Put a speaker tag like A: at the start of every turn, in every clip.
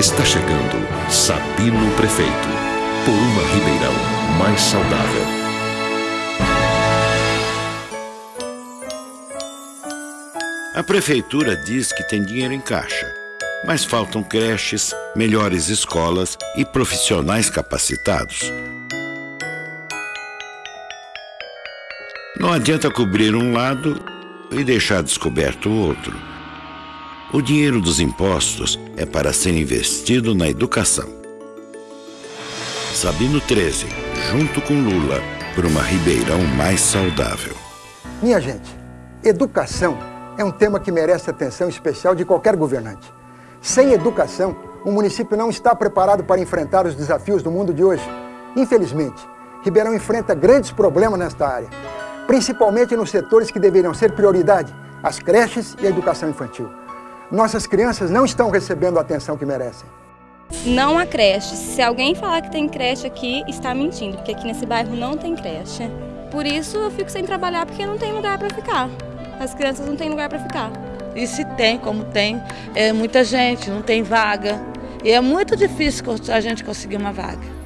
A: Está chegando Sabino Prefeito, por uma Ribeirão mais saudável.
B: A prefeitura diz que tem dinheiro em caixa, mas faltam creches, melhores escolas e profissionais capacitados. Não adianta cobrir um lado e deixar descoberto o outro. O dinheiro dos impostos é para ser investido na educação. Sabino 13, junto com Lula, por uma Ribeirão mais saudável.
C: Minha gente, educação é um tema que merece atenção especial de qualquer governante. Sem educação, o município não está preparado para enfrentar os desafios do mundo de hoje. Infelizmente, Ribeirão enfrenta grandes problemas nesta área, principalmente nos setores que deveriam ser prioridade, as creches e a educação infantil nossas crianças não estão recebendo a atenção que merecem.
D: Não há creche. Se alguém falar que tem creche aqui, está mentindo, porque aqui nesse bairro não tem creche. Por isso eu fico sem trabalhar, porque não tem lugar para ficar. As crianças não têm lugar para ficar.
E: E se tem, como tem, é muita gente, não tem vaga. E é muito difícil a gente conseguir uma vaga.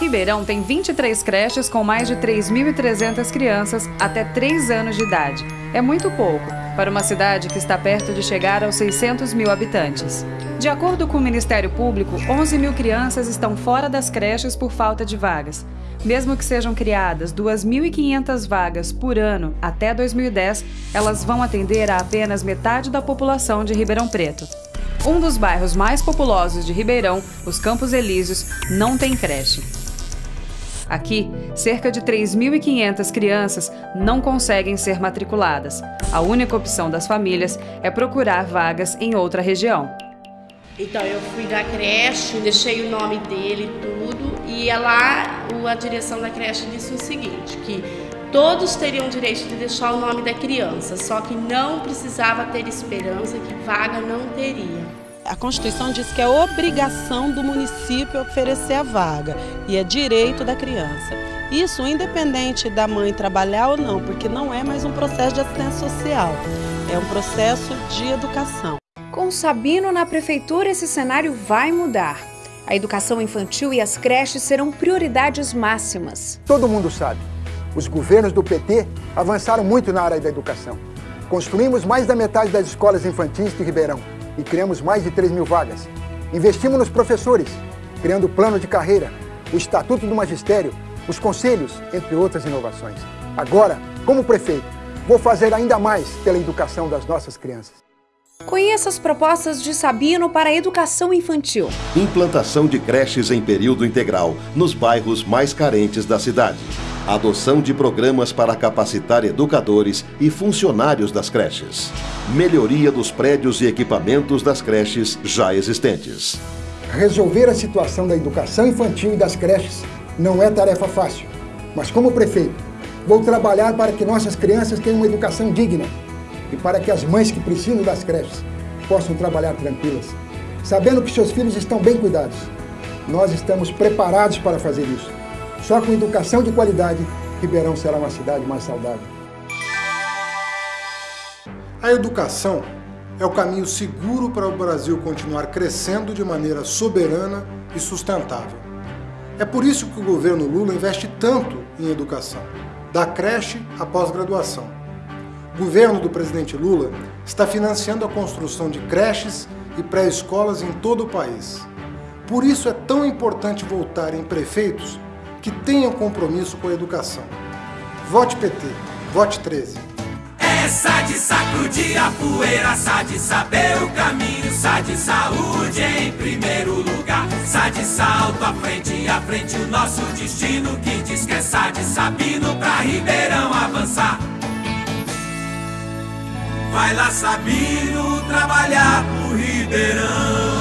F: Ribeirão tem 23 creches com mais de 3.300 crianças até 3 anos de idade. É muito pouco para uma cidade que está perto de chegar aos 600 mil habitantes. De acordo com o Ministério Público, 11 mil crianças estão fora das creches por falta de vagas. Mesmo que sejam criadas 2.500 vagas por ano até 2010, elas vão atender a apenas metade da população de Ribeirão Preto. Um dos bairros mais populosos de Ribeirão, os Campos Elíseos, não tem creche. Aqui, cerca de 3.500 crianças não conseguem ser matriculadas. A única opção das famílias é procurar vagas em outra região.
G: Então eu fui da creche, deixei o nome dele tudo e lá a direção da creche disse o seguinte, que todos teriam direito de deixar o nome da criança, só que não precisava ter esperança que vaga não teria
H: a Constituição diz que é obrigação do município oferecer a vaga e é direito da criança. Isso independente da mãe trabalhar ou não, porque não é mais um processo de assistência social, é um processo de educação.
I: Com Sabino na prefeitura, esse cenário vai mudar. A educação infantil e as creches serão prioridades máximas.
C: Todo mundo sabe, os governos do PT avançaram muito na área da educação. Construímos mais da metade das escolas infantis de Ribeirão e criamos mais de 3 mil vagas. Investimos nos professores, criando o plano de carreira, o Estatuto do Magistério, os conselhos, entre outras inovações. Agora, como prefeito, vou fazer ainda mais pela educação das nossas crianças.
I: Conheça as propostas de Sabino para a educação infantil.
A: Implantação de creches em período integral nos bairros mais carentes da cidade adoção de programas para capacitar educadores e funcionários das creches, melhoria dos prédios e equipamentos das creches já existentes.
C: Resolver a situação da educação infantil e das creches não é tarefa fácil, mas como prefeito, vou trabalhar para que nossas crianças tenham uma educação digna e para que as mães que precisam das creches possam trabalhar tranquilas, sabendo que seus filhos estão bem cuidados. Nós estamos preparados para fazer isso. Só com educação de qualidade, Ribeirão será uma cidade mais saudável.
J: A educação é o caminho seguro para o Brasil continuar crescendo de maneira soberana e sustentável. É por isso que o governo Lula investe tanto em educação, da creche à pós-graduação. O governo do presidente Lula está financiando a construção de creches e pré-escolas em todo o país. Por isso é tão importante voltar em prefeitos que tenham compromisso com a educação. Vote PT, vote 13.
K: Essa de sacudir a poeira, sa de saber o caminho, sa de saúde em primeiro lugar, sa de salto à frente, à frente o nosso destino, que diz que é sa de Sabino pra Ribeirão avançar. Vai lá Sabino trabalhar pro Ribeirão.